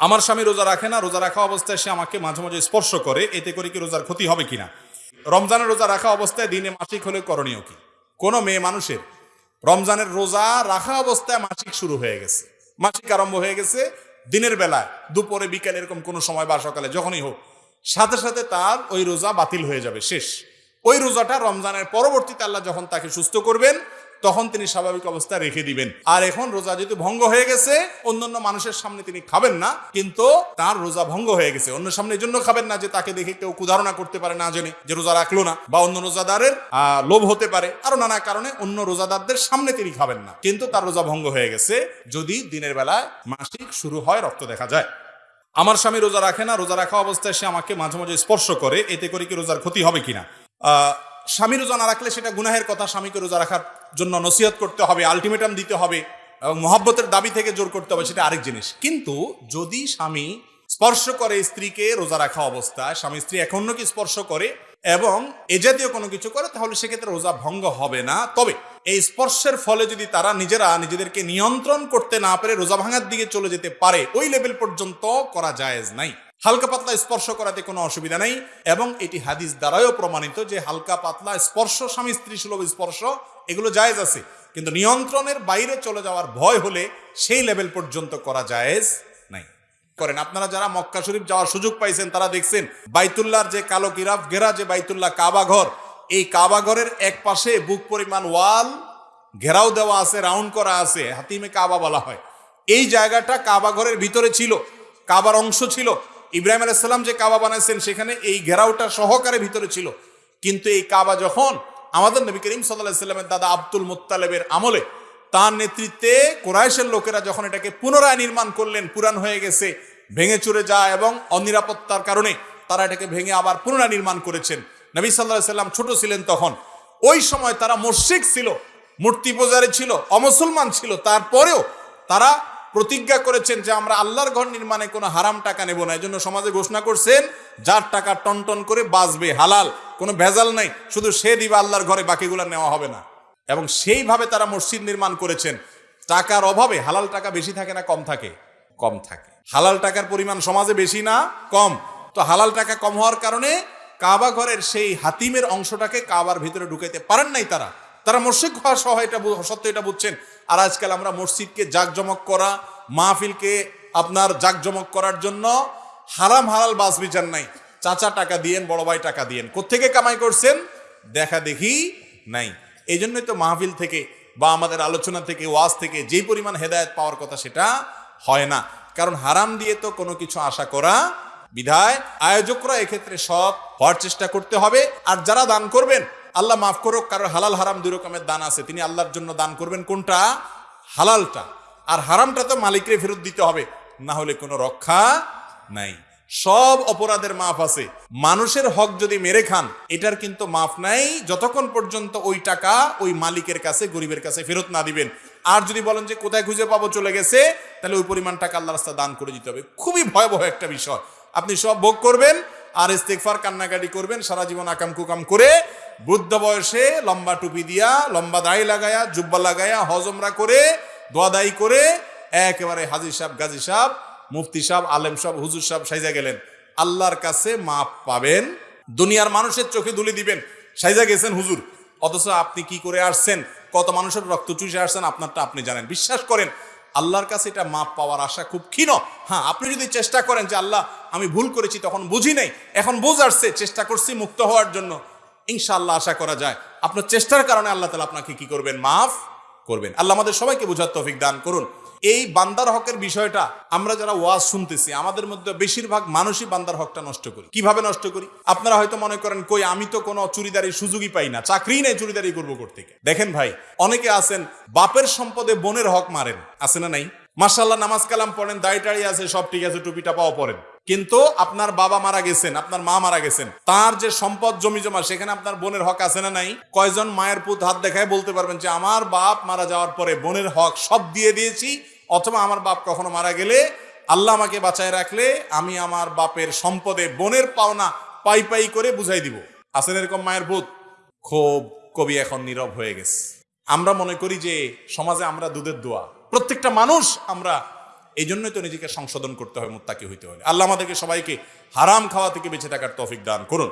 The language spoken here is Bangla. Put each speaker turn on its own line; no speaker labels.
আমার স্বামী রোজা রাখে না, রোজা রাখা অবস্থায় সে আমাকে মাঝে মাঝে স্পর্শ করে, এতে করে কি রোজার ক্ষতি হবে কিনা? রমজানের রোজা রাখা অবস্থায় দিনে মাসিক হলে করণীয় কি? কোনো মেয়ে মানুষের রমজানের রোজা রাখা অবস্থায় মাসিক শুরু হয়ে গেছে। মাসিক আরম্ভ হয়ে গেছে দিনের বেলায়, দুপুরে, বিকালে এরকম কোনো সময় বা সকালে, যখনই হোক। সাথে সাথে তার ওই রোজা বাতিল হয়ে যাবে, শেষ। ওই রোজাটা রমজানের পরবর্তীতে আল্লাহ যখন তাকে সুস্থ করবেন তখন তিনি স্বাভাবিক অবস্থায় রেখে দিবেন। আর এখন রোজা যেহেতু ভঙ্গ হয়ে গেছে, অন্যান্য মানুষের সামনে তিনি খাবেন না, কিন্তু তার রোজা ভঙ্গ হয়ে গেছে। অন্য সামনে জন্য খাবেন না যে তাকে দেখে কেউ কুধারণা করতে পারে না জেনে যে রোজা রাখল না, বা অন্য রোজাদারের লোভ হতে পারে। আরও নানা কারণে অন্য রোজাদারদের সামনে তিনি খাবেন না। কিন্তু তার রোজা ভঙ্গ হয়ে গেছে, যদি দিনের বেলায় মাসিক শুরু হয় রক্ত দেখা যায়। আমার স্বামী রোজা রাখে না, রোজা রাখা অবস্থায় সে আমাকে মাঝে মাঝে স্পর্শ করে, এতে করে কি রোজার ক্ষতি হবে কিনা? স্বামী রোজা না রাখলে সেটা গুনাহের কথা, স্বামীকে রোজা রাখার জন্য নসিহত করতে হবে আলটিমেটাম দিতে হবে এবং মহব্বতের দাবি থেকে জোর করতে হবে সেটা আরেক জিনিস। কিন্তু যদি স্বামী স্পর্শ করে স্ত্রীকে রোজা রাখা অবস্থায়, স্বামী স্ত্রী এখন কি স্পর্শ করে এবং এ জাতীয় কোনো কিছু করে, তাহলে সেক্ষেত্রে রোজা ভঙ্গ হবে না। তবে এই স্পর্শের ফলে যদি তারা নিজেরা নিজেদেরকে নিয়ন্ত্রণ করতে না পারে রোজা ভাঙার দিকে চলে যেতে পারে, ওই লেভেল পর্যন্ত করা জায়েজ নাই। হালকা পাতলা স্পর্শ করাতে কোনো অসুবিধা নাই এবং এটি হাদিস দ্বারাও প্রমাণিত যে হালকা পাতলা স্পর্শ, স্বামী স্ত্রী সুলভ স্পর্শ, এগুলো জায়েজ আছে। কিন্তু নিয়ন্ত্রণের বাইরে চলে যাওয়ার ভয় হলে সেই লেভেল পর্যন্ত করা জায়েজ নাই। করেন, আপনারা যারা মক্কা শরীফ যাওয়ার সুযোগ পাইছেন, তারা দেখছেন বাইতুল্লাহর যে কালো কিরাফ, ঘেরা যে বাইতুল্লাহ কাবা ঘর, এই কাবা ঘরের এক পাশে বুক পরিমাণ ওয়াল, ঘেরাও দেওয়া আছে, রাউন্ড করা আছে, হাতিমে কাবা বলা হয়। এই জায়গাটা কাবা ঘরের ভিতরে ছিল, কাবার অংশ ছিল ইব্রাহিম আলাইসাল্লাম যে কাবা বানাইছেন, সেখানে এই ঘেরাওটা সহকারে ভিতরে ছিল। কিন্তু এই কাবা যখন আমাদের নবী করিম সাল্লাহ সাল্লামের দাদা আব্দুল মুত্তালেবের আমলে, তার নেতৃত্বে কোরাইশের লোকেরা যখন এটাকে পুনরায় নির্মাণ করলেন পুরান হয়ে গেছে, ভেঙে চুরে যায় এবং অনিরাপত্তার কারণে তারা এটাকে ভেঙে আবার পুনরায় নির্মাণ করেছেন। নবী সাল্লাহ সাল্লাম ছোট ছিলেন তখন। ওই সময় তারা মুশরিক ছিল, মূর্তি পূজারে ছিল, অমুসলমান ছিল। তারপরেও তারা প্রতিজ্ঞা করেছেন যে আমরা আল্লাহর ঘর নির্মাণে কোনো হারাম টাকা নেব না। এই জন্য সমাজে ঘোষণা করছেন, যার টাকা টনটন করে বাঁচবে, হালাল, কোনো ভেজাল নাই, শুধু সে দিবে আল্লাহর ঘরে, বাকিগুলো নেওয়া হবে না। এবং সেইভাবে তারা মসজিদ নির্মাণ করেছেন। টাকার অভাবে হালাল টাকা বেশি থাকে না, কম থাকে? কম থাকে। হালাল টাকার পরিমাণ সমাজে বেশি না, কম। তো হালাল টাকা কম হওয়ার কারণে কাবা ঘরের সেই হাতিমের অংশটাকে কাবার ভিতরে ঢুকাইতে পারেন নাই তারা। তারা মসজিদ হওয়া সহ এটা সত্য এটা বুঝছেন। আর আজকাল আমরা মসজিদকে জাকজমক করা, মাহফিলকে আপনার জাকজমক করার জন্য হারাম হালাল বাস বিচার নাই। চাচা টাকা দিয়েন, বড় ভাই টাকা দিয়েন। কোত্থেকে কামাই করছেন? দেখা দেখি নাই। এই জন্যই তো মাহফিল থেকে বা আমাদের আলোচনা থেকে, ওয়াজ থেকে যেই পরিমাণ হেদায়েত পাওয়ার কথা সেটা হয় না। কারণ হারাম দিয়ে তো কোনো কিছু আশা করা বিধায় আয়োজকরা এক্ষেত্রে সব হওয়ার চেষ্টা করতে হবে। আর যারা দান করবেন আল্লাহ মাফ করুক কারোর হালাল হারাম দুই রকমের দান আছে। তিনি আল্লাহর জন্য দান করবেন কোনটা? হালালটা। আর হারামটা তো মালিকরে ফেরত দিতে হবে, না হলে কোনো রক্ষা নাই। সব অপরাধের মাফ আছে। মানুষের হক যদি মেরে খান, এটার কিন্তু মাফ নাই, যতক্ষণ পর্যন্ত ওই টাকা ওই মালিকের কাছে, গরিবের কাছে ফেরত না দিবেন। আর যদি বলেন যে, কোথায় খুঁজে পাবো? চলে গেছে, তাহলে ওই পরিমাণ টাকা আল্লাহ রাস্তা দান করে দিতে হবে। খুবই ভয়াবহ একটা বিষয়। আপনি সব ভোগ করবেন, আর ইস্তেকফার কান্নাকাটি করবেন, সারা জীবন আকাম কুকাম করে বৃদ্ধ বয়সে লম্বা টুপি দিয়া, লম্বা দাড়ি লাগায়া, জুব্বা লাগায়া, হজমরা করে দোয়াদাই করে একেবারে হাজির সাহেব, গাজী সাহেব, মুফতি সাহেব, আলেম সাহেব, হুজুর সাহেব সাইজা গেলেন। আল্লাহর কাছে মাপ পাবেন, দুনিয়ার মানুষের চোখে দুলি দিবেন। সাইজা গেছেন হুজুর। অথচ আপনি কি করে আসছেন? কত মানুষের রক্ত চুষে আসছেন? আপনারটা আপনি জানেন। বিশ্বাস করেন, আল্লাহর কাছে এটা মাপ পাওয়ার আশা খুব ক্ষীণ। হ্যাঁ আপনি যদি চেষ্টা করেন যে, আল্লাহ, আমি ভুল করেছি, তখন বুঝি নাই, এখন বুঝ আসছে চেষ্টা করছি মুক্ত হওয়ার জন্য। ইনশাআল্লাহ আশা করা যায়। আপনার চেষ্টার কারণে আল্লাহ তালা আপনাকে কি করবেন? মাফ করবেন। আল্লাহ আমাদের সবাইকে বোঝার তৌফিক দান করুন। এই বান্দার হকের বিষয়টা আমরা যারা ওয়াজ শুনতেছি, আমাদের মধ্যে বেশিরভাগ মানুষই বান্দার হকটা নষ্ট করি। কীভাবে নষ্ট করি? আপনারা হয়তো মনে করেন, কই, আমি তো কোনো চুরিদারি সুযোগই পাই না। চাকরি নেই চুরিদারি করব করতে দেখেন ভাই, অনেকে আছেন, বাপের সম্পদে বোনের হক মারেন। আছে না নাই? মার্শাল্লাহ নামাজ কালাম পড়েন, দাড়ি টাড়ি আছে, সব ঠিক আছে, টুপিটা পাওয়া পড়েন কিন্তু আপনার বাবা মারা গেছেন, আপনার মা মারা গেছেন। তার যে সম্পদ জমি জমা, সেখানে আপনার বোনের হক আছে না নাই? কয়জন মায়ের পুত হাত দেখায় বলতে পারবেন যে, আমার বাপ মারা যাওয়ার পরে বোনের হক সব দিয়ে দিয়েছি, অথবা আমার বাপ কখনো মারা গেলে আল্লাহ আমাকে বাঁচায় রাখলে আমি আমার বাপের সম্পদে বোনের পাওনা পাই পাই করে বুঝাই দিব। আছেন এরকম মায়ের ভূত খুব কবি এখন নীরব হয়ে গেছে। আমরা মনে করি যে সমাজে আমরা দুধের দোয়া। প্রত্যেকটা মানুষ আমরা এই জন্যই তো নিজেকে সংশোধন করতে হয় মোত্তাকি হইতে হলে। আল্লাহ আমাদেরকে সবাইকে হারাম খাওয়া থেকে বেঁচে থাকার তফিক দান করুন।